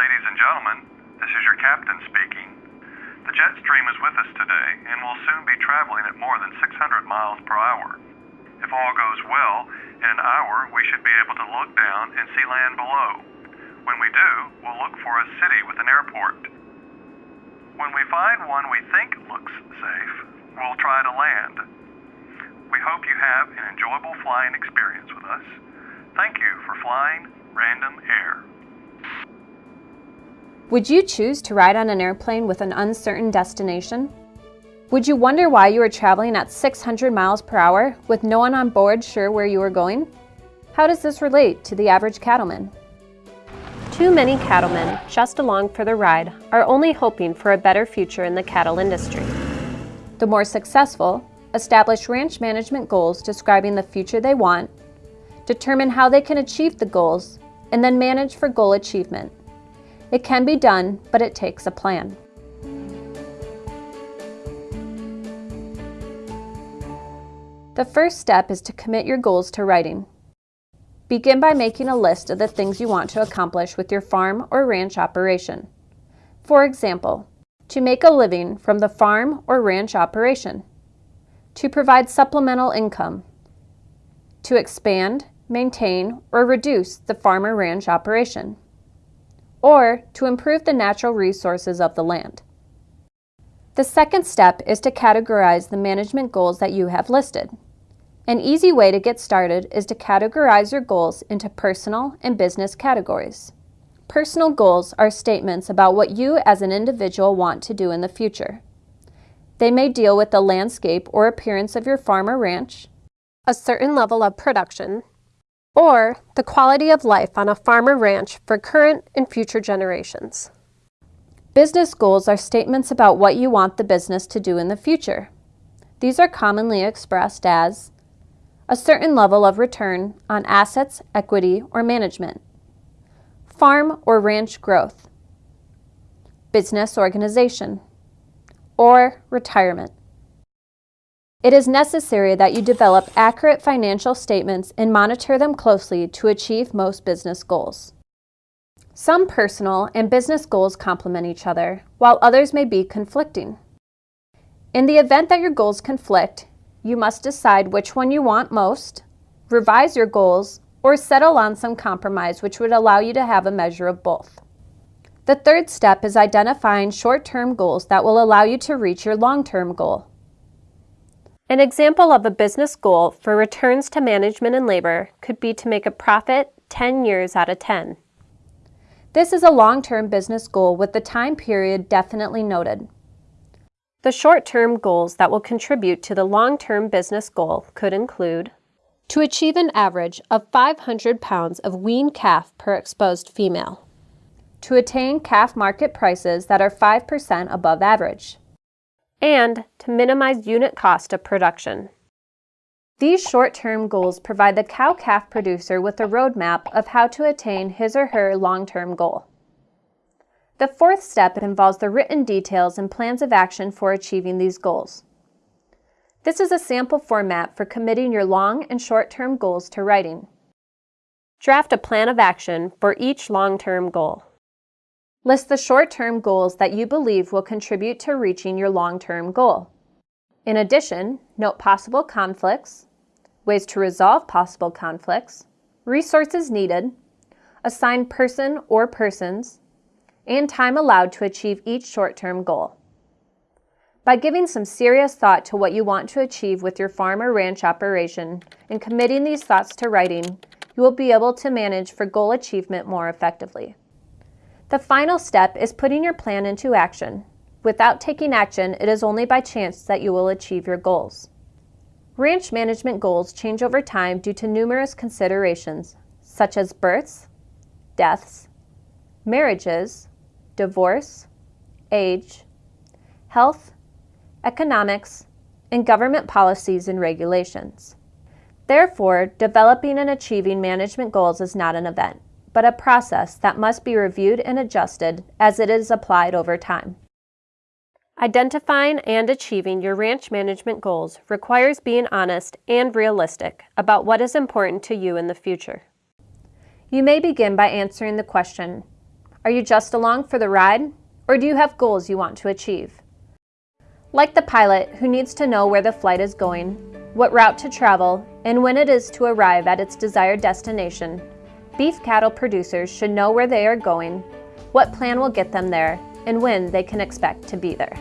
Ladies and gentlemen, this is your captain speaking. The jet stream is with us today and will soon be traveling at more than 600 miles per hour. If all goes well, in an hour we should be able to look down and see land below. When we do, we'll look for a city with an airport. When we find one we think looks safe, we'll try to land. We hope you have an enjoyable flying experience with us. Thank you for flying Random Air. Would you choose to ride on an airplane with an uncertain destination? Would you wonder why you are traveling at 600 miles per hour with no one on board sure where you are going? How does this relate to the average cattleman? Too many cattlemen, just along for the ride, are only hoping for a better future in the cattle industry. The more successful, establish ranch management goals describing the future they want, determine how they can achieve the goals, and then manage for goal achievement. It can be done, but it takes a plan. The first step is to commit your goals to writing. Begin by making a list of the things you want to accomplish with your farm or ranch operation. For example, to make a living from the farm or ranch operation, to provide supplemental income, to expand, maintain, or reduce the farm or ranch operation or to improve the natural resources of the land. The second step is to categorize the management goals that you have listed. An easy way to get started is to categorize your goals into personal and business categories. Personal goals are statements about what you as an individual want to do in the future. They may deal with the landscape or appearance of your farm or ranch, a certain level of production, or the quality of life on a farm or ranch for current and future generations. Business goals are statements about what you want the business to do in the future. These are commonly expressed as a certain level of return on assets, equity, or management, farm or ranch growth, business organization, or retirement. It is necessary that you develop accurate financial statements and monitor them closely to achieve most business goals. Some personal and business goals complement each other, while others may be conflicting. In the event that your goals conflict, you must decide which one you want most, revise your goals, or settle on some compromise which would allow you to have a measure of both. The third step is identifying short-term goals that will allow you to reach your long-term goal. An example of a business goal for returns to management and labor could be to make a profit 10 years out of 10. This is a long-term business goal with the time period definitely noted. The short-term goals that will contribute to the long-term business goal could include to achieve an average of 500 pounds of weaned calf per exposed female, to attain calf market prices that are 5% above average, and to minimize unit cost of production. These short-term goals provide the cow-calf producer with a roadmap of how to attain his or her long-term goal. The fourth step involves the written details and plans of action for achieving these goals. This is a sample format for committing your long and short-term goals to writing. Draft a plan of action for each long-term goal. List the short-term goals that you believe will contribute to reaching your long-term goal. In addition, note possible conflicts, ways to resolve possible conflicts, resources needed, assign person or persons, and time allowed to achieve each short-term goal. By giving some serious thought to what you want to achieve with your farm or ranch operation and committing these thoughts to writing, you will be able to manage for goal achievement more effectively. The final step is putting your plan into action. Without taking action, it is only by chance that you will achieve your goals. Ranch management goals change over time due to numerous considerations, such as births, deaths, marriages, divorce, age, health, economics, and government policies and regulations. Therefore, developing and achieving management goals is not an event but a process that must be reviewed and adjusted as it is applied over time. Identifying and achieving your ranch management goals requires being honest and realistic about what is important to you in the future. You may begin by answering the question, Are you just along for the ride, or do you have goals you want to achieve? Like the pilot who needs to know where the flight is going, what route to travel, and when it is to arrive at its desired destination, beef cattle producers should know where they are going, what plan will get them there, and when they can expect to be there.